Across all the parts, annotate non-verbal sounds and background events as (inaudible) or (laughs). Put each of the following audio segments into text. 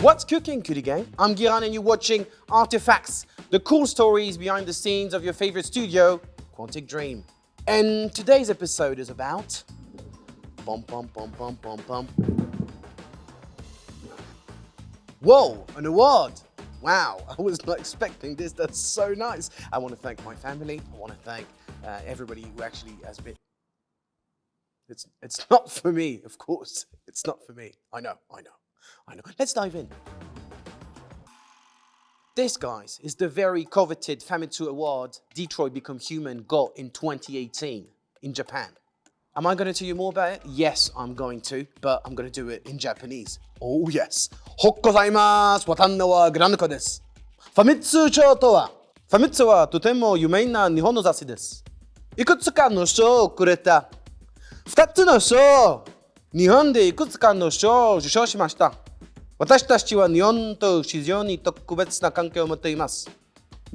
What's cooking, Cutie Gang? I'm Giran and you're watching Artifacts, the cool stories behind the scenes of your favorite studio, Quantic Dream. And today's episode is about... Bum, bum, bum, bum, bum, bum. Whoa, an award! Wow, (laughs) I was not expecting this. That's so nice. I want to thank my family. I want to thank uh, everybody who actually has been... It's, it's not for me, of course. It's not for me. I know, I know. I know. Let's dive in. This, guys, is the very coveted Famitsu Award Detroit Become Human got in 2018 in Japan. Am I going to tell you more about it? Yes, I'm going to, but I'm going to do it in Japanese. Oh yes. ほっございます。わたんのはグランドコです。ファミツ賞とは、ファミツはとても有名な日本の雑誌です。いくつかの賞をくれた。二つの賞 日本でいくつかの賞を受賞しました。私たちは日本と非常に特別な関係を持っています。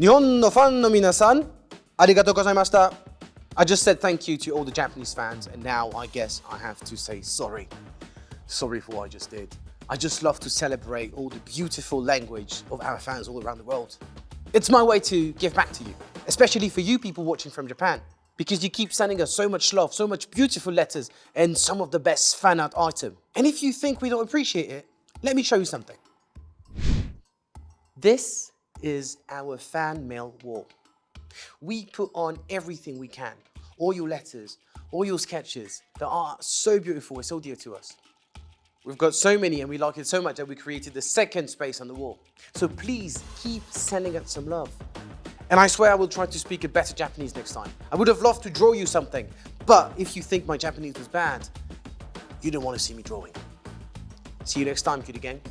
日本のファンの皆さん、ありがとうございました。I just said thank you to all the Japanese fans, and now I guess I have to say sorry. Sorry for what I just did. I just love to celebrate all the beautiful language of our fans all around the world. It's my way to give back to you, especially for you people watching from Japan, because you keep sending us so much love, so much beautiful letters, and some of the best fan art item. And if you think we don't appreciate it, let me show you something. This is our fan mail wall. We put on everything we can, all your letters, all your sketches that are so beautiful and so dear to us. We've got so many and we like it so much that we created the second space on the wall. So please keep sending us some love. And I swear I will try to speak a better Japanese next time. I would have loved to draw you something, but if you think my Japanese was bad, you don't want to see me drawing. See you next time, cutie gang.